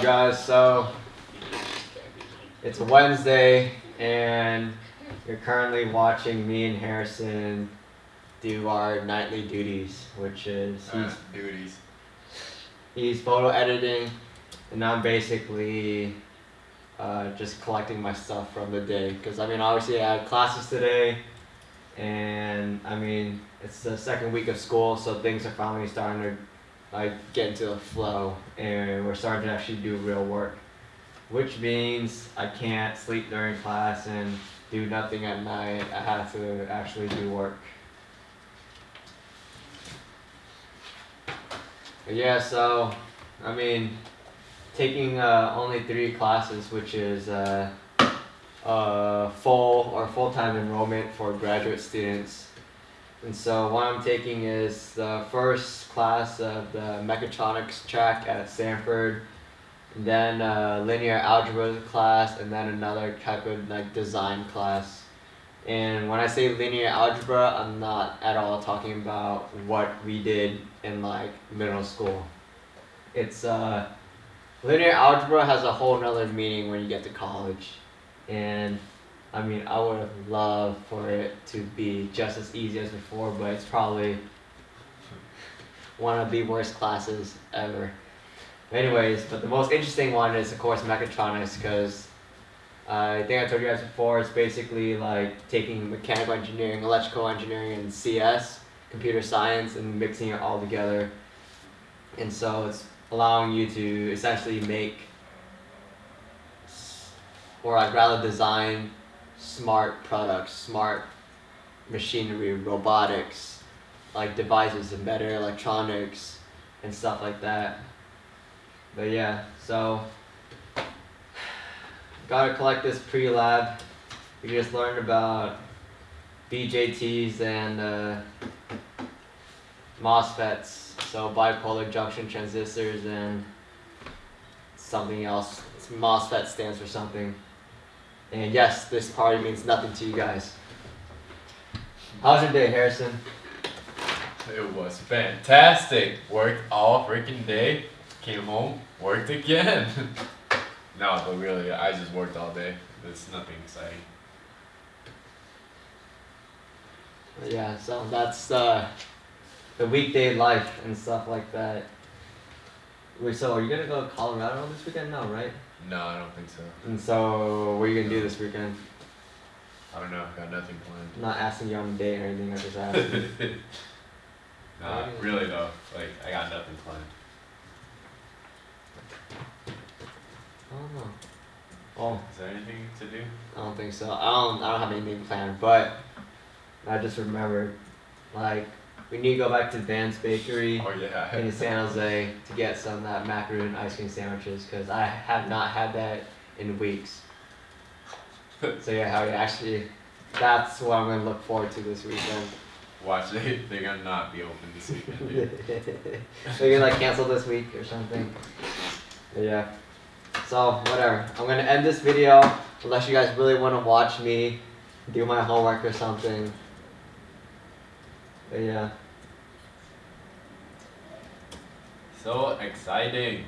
up, guys? So it's a Wednesday, and you're currently watching me and Harrison do our nightly duties, which is he's Uh, duties. he's photo editing, and I'm basically uh, just collecting my stuff from the day. Because I mean, obviously I had classes today, and I mean it's the second week of school, so things are finally starting to like get into a flow, and we're starting to actually do real work. Which means I can't sleep during class and do nothing at night. I have to actually do work. But yeah, so I mean, taking uh, only three classes, which is uh, uh, full or full time enrollment for graduate students. And so what I'm taking is the first class of the mechatronics track at Stanford, then a linear algebra class, and then another type of like design class. And when I say linear algebra, I'm not at all talking about what we did in like middle school. It's uh, linear algebra has a whole nother meaning when you get to college, and I mean I would have loved for it to be just as easy as before, but it's probably one of the worst classes ever. Anyways, but the most interesting one is of course mechatronics because uh, I think I told you guys before. It's basically like taking mechanical engineering, electrical engineering, and CS, computer science, and mixing it all together. And so it's allowing you to essentially make, or I'd rather design smart products, smart machinery, robotics, like devices, and better electronics, and stuff like that. But yeah, so gotta collect this pre-lab. We just learned about BJTs and uh, MOSFETs, so bipolar junction transistors and something else. MOSFET stands for something. And yes, this party means nothing to you guys. How's your day, Harrison? It was fantastic. Worked all freaking day. Came home, worked again. no, but really, I just worked all day. There's nothing exciting. Yeah, so that's uh, the weekday life and stuff like that. Wait, so are you gonna go to Colorado this weekend? No, right? No, I don't think so. And so, what are you gonna do this weekend? I don't know. Got nothing planned. I'm not asking you on a date or anything. I just asked. nah, really though. Like I got nothing planned. I don't know. Well, Is oh. there anything to do? I don't think so. I don't. I don't have anything planned, but I just remembered, like, we need to go back to Van's Bakery. Oh yeah. in San Jose to get some of that macaroon ice cream sandwiches because I have not had that in weeks. So yeah, how actually, that's what I'm gonna look forward to this weekend. Watch they they're gonna not be open this weekend. They're gonna like cancel this week or something. But yeah. So whatever. I'm gonna end this video unless you guys really want to watch me do my homework or something. But yeah. So exciting.